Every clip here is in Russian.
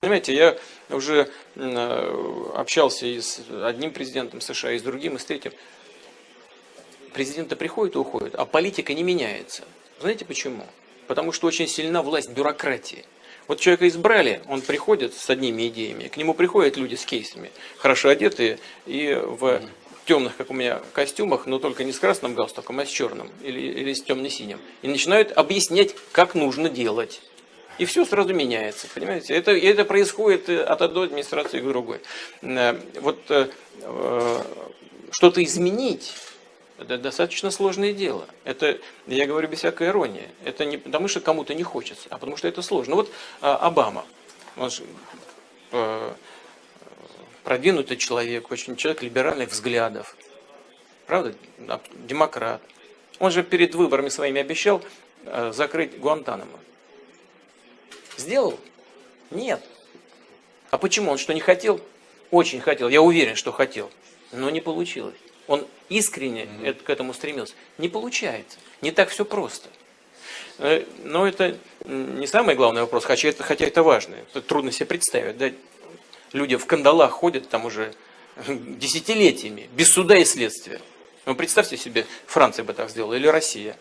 Понимаете, я уже общался и с одним президентом США, и с другим, и с третьим. Президенты приходят и уходят, а политика не меняется. Знаете почему? Потому что очень сильна власть бюрократии. Вот человека избрали, он приходит с одними идеями, к нему приходят люди с кейсами, хорошо одетые и в темных, как у меня, костюмах, но только не с красным галстуком, а с черным или, или с темно-синим. И начинают объяснять, как нужно делать и все сразу меняется, понимаете? Это, это происходит от одной администрации к другой. Э, вот э, э, что-то изменить, это достаточно сложное дело. Это, я говорю без всякой иронии. Это не потому, что кому-то не хочется, а потому что это сложно. Вот Обама, он же, продвинутый человек, очень человек либеральных взглядов. Правда? Демократ. Он же перед выборами своими обещал закрыть Гуантанамо. Сделал? Нет. А почему? Он что, не хотел? Очень хотел. Я уверен, что хотел. Но не получилось. Он искренне mm к этому стремился. Не получается. Не так все просто. Э, но это не самый главный вопрос, хотя это, хотя это важно. Это трудно себе представить. Да? Люди в кандалах ходят там уже десятилетиями, без суда и следствия. Ну, представьте себе, Франция бы так сделала, или Россия.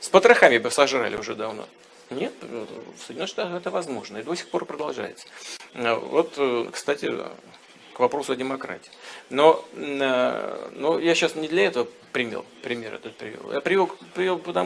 С потрохами бы сожрали уже давно. Нет, в Соединенных Штатах это возможно и до сих пор продолжается. Э, вот, э, кстати, к вопросу о демократии. Но, э, но я сейчас не для этого пример, пример этот привел. Я привел, привел потому